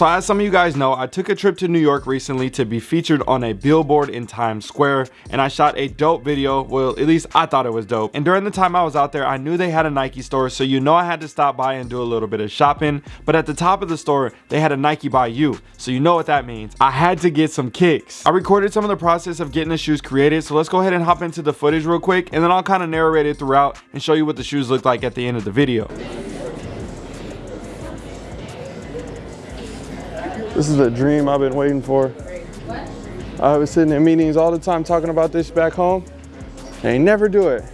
So as some of you guys know, I took a trip to New York recently to be featured on a billboard in Times Square and I shot a dope video. Well, at least I thought it was dope. And during the time I was out there, I knew they had a Nike store. So you know I had to stop by and do a little bit of shopping. But at the top of the store, they had a Nike by you. So you know what that means. I had to get some kicks. I recorded some of the process of getting the shoes created. So let's go ahead and hop into the footage real quick. And then I'll kind of narrate it throughout and show you what the shoes look like at the end of the video. This is a dream I've been waiting for. I was sitting in meetings all the time talking about this back home. They never do it.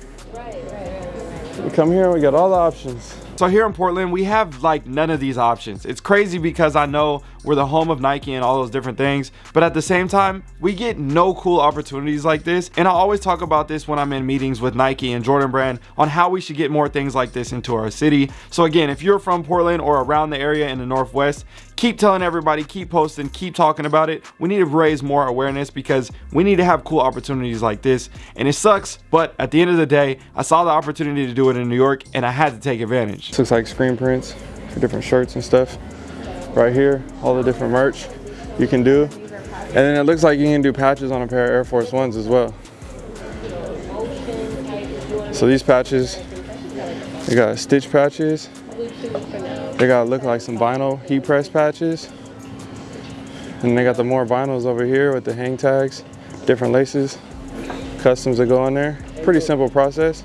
We come here and we got all the options. So here in Portland, we have like none of these options. It's crazy because I know we're the home of Nike and all those different things, but at the same time, we get no cool opportunities like this. And I always talk about this when I'm in meetings with Nike and Jordan Brand on how we should get more things like this into our city. So again, if you're from Portland or around the area in the Northwest, keep telling everybody, keep posting, keep talking about it. We need to raise more awareness because we need to have cool opportunities like this. And it sucks, but at the end of the day, I saw the opportunity to do it in New York and I had to take advantage. This looks like screen prints for different shirts and stuff. Right here, all the different merch you can do. And then it looks like you can do patches on a pair of Air Force Ones as well. So these patches, they got stitch patches. They got look like some vinyl heat press patches. And they got the more vinyls over here with the hang tags, different laces, customs that go on there. Pretty simple process.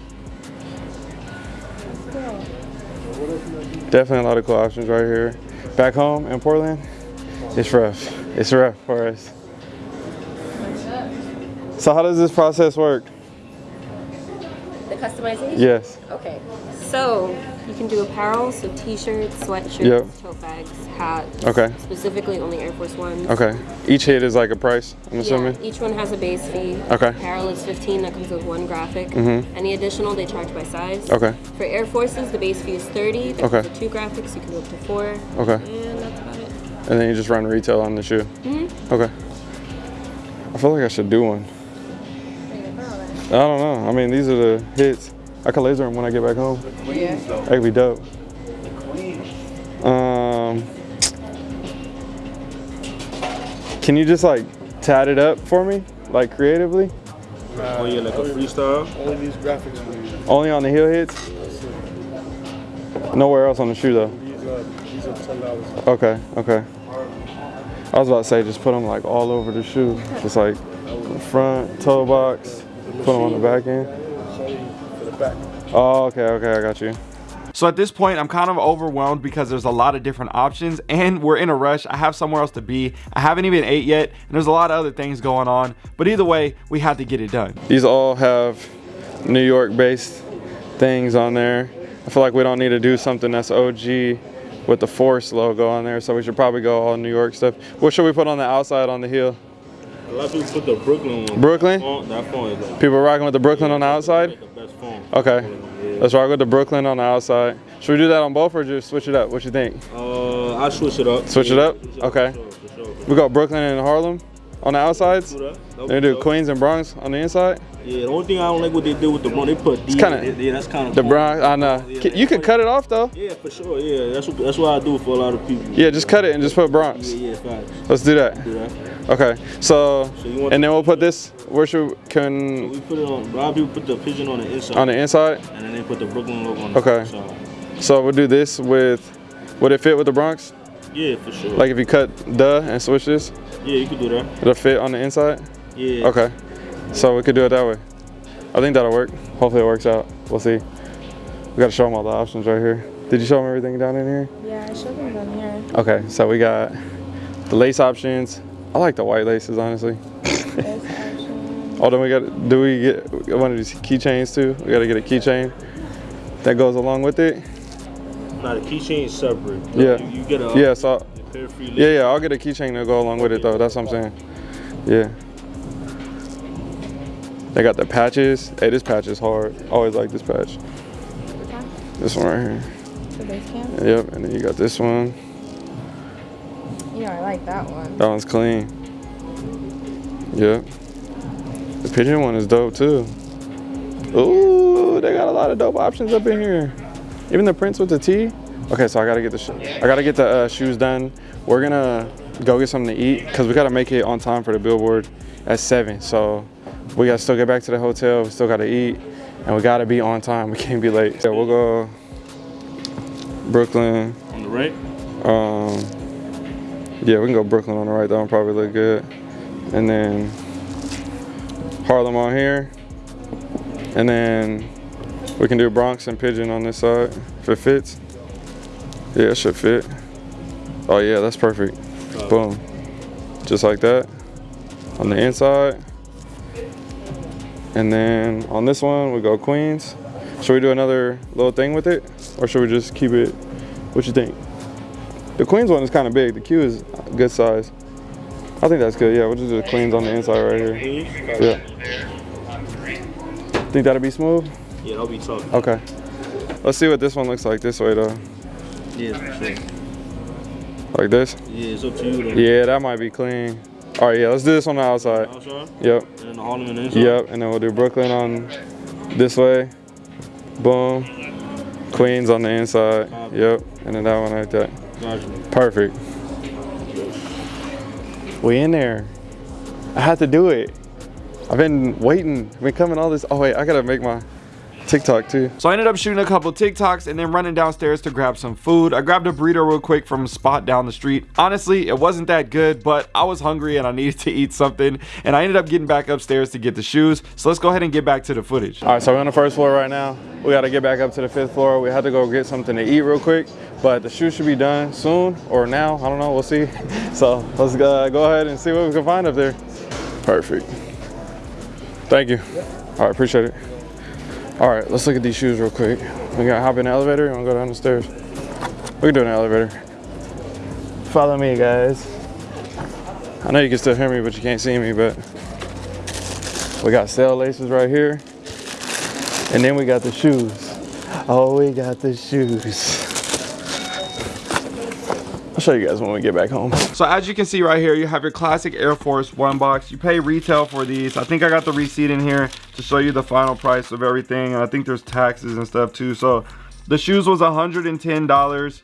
Definitely a lot of cool options right here. Back home in Portland, it's rough. It's rough for us. So how does this process work? The customization? Yes. Okay. So you can do apparel, so t-shirts, sweatshirts, Yep. tote bags, hats. Okay. Specifically only Air Force Ones. Okay. Each hit is like a price, I'm assuming? Each one has a base fee. Okay. Apparel is 15, that comes with one graphic. Mm -hmm. Any additional, they charge by size. Okay. For Air Forces, the base fee is 30. That Okay. comes with two graphics, you can go up to four. Okay. And that's about it. And then you just run retail on the shoe? Mhm. Okay. I feel like I should do one. I don't know. I mean, these are the hits. I can laser them when I get back home. Yeah. That could be dope. Um, can you just like tat it up for me, like creatively? Oh yeah, like a freestyle. Only these graphics for you. Only on the heel hits? Nowhere else on the shoe though. These are these are ten dollars. Okay, okay. I was about to say just put them like all over the shoe, just like front, toe box, put them on the back end. The back. Oh, okay, okay, I got you. So at this point, I'm kind of overwhelmed because there's a lot of different options and we're in a rush. I have somewhere else to be. I haven't even ate yet and there's a lot of other things going on. But either way, we had to get it done. These all have New York based things on there. I feel like we don't need to do something that's OG with the Force logo on there, so we should probably go all New York stuff. What should we put on the outside on the heel? A lot of people put the Brooklyn one. Brooklyn? Font, that font is like People rocking with the Brooklyn on the outside? the. Okay. Let's rock with the Brooklyn on the outside. Should we do that on both or just switch it up? What you think? Uh, I'll switch it up. Switch it up? Switch it Okay. Sure, sure. We got Brooklyn and Harlem on the outsides. They do dope. Queens and Bronx on the inside. Yeah, the only thing I don't like what they do with the Bronx, they put D. kinda- in yeah, that's kind of The Bronx, I know. You could cut it off though. Yeah, for sure. Yeah, that's what that's what I do for a lot of people. Yeah, just cut it and just put Bronx. Yeah, yeah, facts. Let's do that. Do that. Okay, so, So and then we'll put this, where should, can, We put it on. A lot of people put the pigeon on the inside. on the inside? And then they put the Brooklyn logo on the Okay. outside. So we'll do this with, would it fit with the Bronx? Yeah, for sure. Like if you cut the and switch this, yeah, you could do that. it'll fit on the inside? Yeah. Okay, so we could do it that way. I think that'll work. Hopefully it works out. We'll see. We gotta show them all the options right here. Did you show them everything down in here? Yeah, I showed them down here. Okay, so we got the lace options. I like the white laces, honestly. Oh, then we got, do we get one of these keychains too? We gotta get a keychain that goes along with it. Now the keychain is separate. Yeah. You, you get a Yeah, so, a pair of free yeah, yeah, I'll get a keychain to go along with it though, that's what I'm saying. Yeah. They got the patches. Hey, this patch is hard. I always like this patch. This one right here. The base camp? Yep, and then you got this one. Yeah, I like that one. That one's clean. Yep. The pigeon one is dope too. Ooh, they got a lot of dope options up in here. Even the prints with the T. Okay, so I gotta get the sh- I gotta get the uh, shoes done. We're gonna go get something to eat because we gotta make it on time for the billboard at seven. So we gotta still get back to the hotel. We still gotta eat, and we gotta be on time. We can't be late. Yeah, we'll go Brooklyn. On the right? Um, yeah, we can go Brooklyn on the right. That one probably look good. And then Harlem on here. And then we can do Bronx and Pigeon on this side if it fits. Yeah, it should fit. Oh yeah, that's perfect. Oh. Boom. Just like that. On the inside. And then on this one, we go Queens. Should we do another little thing with it? Or should we just keep it? What you think? The Queens one is kind of big. The Q is a good size. I think that's good. Yeah, we'll just do the Queens on the inside right here. Yeah. Think that'll be smooth? Yeah, that'll be tough. Okay. Let's see what this one looks like this way though. Yeah, sure. Like this? Yeah, it's up to you. Then. Yeah, that might be clean. All right, yeah, let's do this on the outside. Outside, Yep, and then the Harlem and the inside. yep, and then we'll do Brooklyn on this way. Boom. Queens on the inside. Yep, and then that one like that. Perfect. We in there. I had to do it. I've been waiting, I've been coming all this. Oh wait, I gotta make my TikTok too. So I ended up shooting a couple TikToks and then running downstairs to grab some food. I grabbed a burrito real quick from a spot down the street. Honestly, it wasn't that good, but I was hungry and I needed to eat something. And I ended up getting back upstairs to get the shoes. So let's go ahead and get back to the footage. All right, so we're on the first floor right now. We gotta get back up to the fifth floor. We had to go get something to eat real quick, but the shoes should be done soon or now. I don't know, we'll see. So let's uh, go ahead and see what we can find up there. Perfect. Thank you. All right, appreciate it. All right, let's look at these shoes real quick. We gotta hop in the elevator and go down the stairs. We can do the elevator. Follow me, guys. I know you can still hear me, but you can't see me, but we got sail laces right here. And then we got the shoes. Oh, we got the shoes. Show you guys when we get back home. So as you can see right here, you have your classic Air Force One box. You pay retail for these. I think I got the receipt in here to show you the final price of everything. And I think there's taxes and stuff too. So the shoes was $110.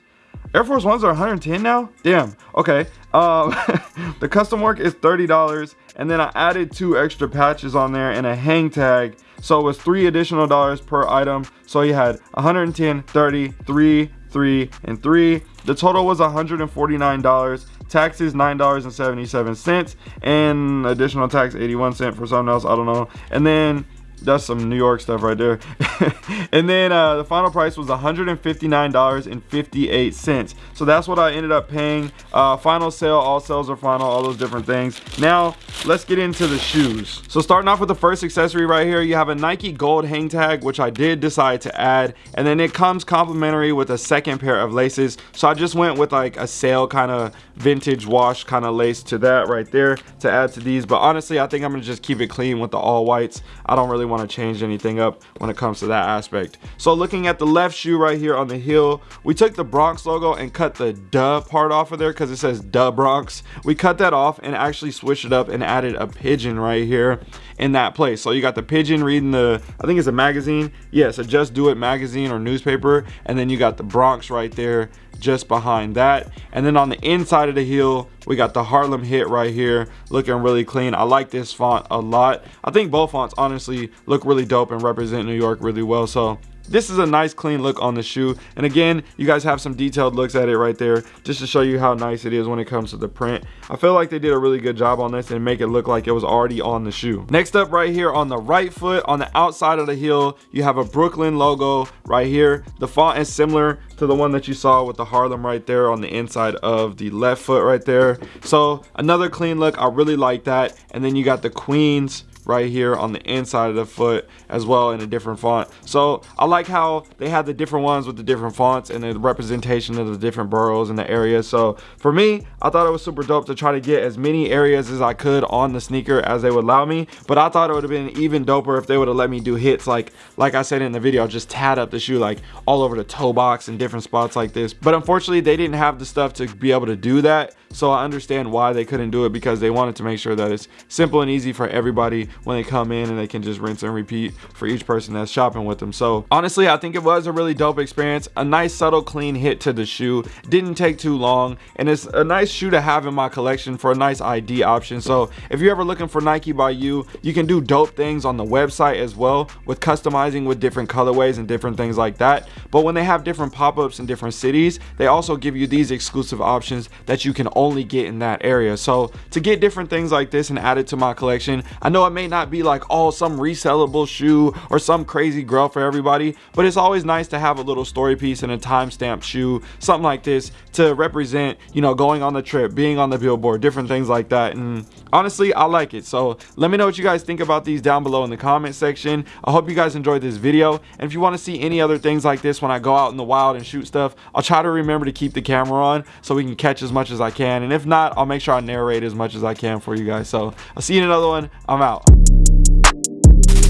Air Force Ones are 110 now? Damn. Okay. Um, the custom work is $30. And then I added two extra patches on there and a hang tag. So it was three additional dollars per item. So you had 110, 30, 3, 3, and 3. The total was $149. Taxes $9.77 and additional tax 81 cent for something else. I don't know. And then that's some New York stuff right there. and then uh, the final price was $159.58. So that's what I ended up paying. Uh, final sail, all sales are final, all those different things. Now, let's get into the shoes. So starting off with the first accessory right here, you have a Nike gold hang tag, which I did decide to add. And then it comes complimentary with a second pair of laces. So I just went with like a sale kind of vintage wash kind of lace to that right there to add to these. But honestly, I think I'm gonna just keep it clean with the all whites. I don't really want to change anything up when it comes to that aspect. So looking at the left shoe right here on the heel, we took the Bronx logo and cut the duh part off of there because it says duh Bronx. We cut that off and actually switched it up and added a pigeon right here in that place. So you got the pigeon reading the, I think it's a magazine. Yes, a Just Do It magazine or newspaper. And then you got the Bronx right there just behind that and then on the inside of the heel we got the Harlem hit right here looking really clean I like this font a lot I think both fonts honestly look really dope and represent New York really well so this is a nice clean look on the shoe. And again you guys have some detailed looks at it right there just to show you how nice it is when it comes to the print. I feel like they did a really good job on this and make it look like it was already on the shoe. Next up right here on the right foot on the outside of the heel you have a brooklyn logo right here. The font is similar to the one that you saw with the harlem right there on the inside of the left foot right there. So another clean look. I really like that. And then you got the queens right here on the inside of the foot as well in a different font. So i like how they have the different ones with the different fonts and the representation of the different boroughs and the areas so for me i thought it was super dope to try to get as many areas as i could on the sneaker as they would allow me but i thought it would have been even doper if they would have let me do hits like like i said in the video just tat up the shoe like all over the toe box and different spots like this. But unfortunately they didn't have the stuff to be able to do that so i understand why they couldn't do it because they wanted to make sure that it's simple and easy for everybody when they come in and they can just rinse and repeat for each person that's shopping with them. So honestly, I think it was a really dope experience. A nice subtle clean hit to the shoe. Didn't take too long and it's a nice shoe to have in my collection for a nice ID option. So if you're ever looking for Nike by you, you can do dope things on the website as well with customizing with different colorways and different things like that. But when they have different pop-ups in different cities, they also give you these exclusive options that you can only get in that area. So to get different things like this and add it to my collection, I know it may not be like, oh, some resellable shoe or some crazy grail for everybody, but it's always nice to have a little story piece and a timestamp shoe, something like this to represent, you know, going on the trip, being on the billboard, different things like that. And honestly, I like it. So let me know what you guys think about these down below in the comment section. I hope you guys enjoyed this video. And if you want to see any other things like this when I go out in the wild and shoot stuff, I'll try to remember to keep the camera on so we can catch as much as I can. And if not, I'll make sure I narrate as much as I can for you guys. So I'll see you in another one. I'm out.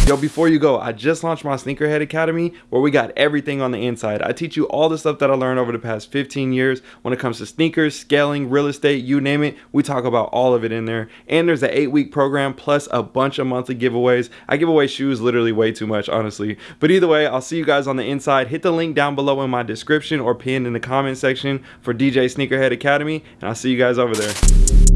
Yo, before you go, I just launched my Sneakerhead Academy where we got everything on the inside. I teach you all the stuff that I learned over the past 15 years when it comes to sneakers, scaling, real estate, you name it. We talk about all of it in there. And there's an eight week program plus a bunch of monthly giveaways. I give away shoes literally way too much, honestly. But either way, I'll see you guys on the inside. Hit the link down below in my description or pinned in the comment section for DJ Sneakerhead Academy. And I'll see you guys over there.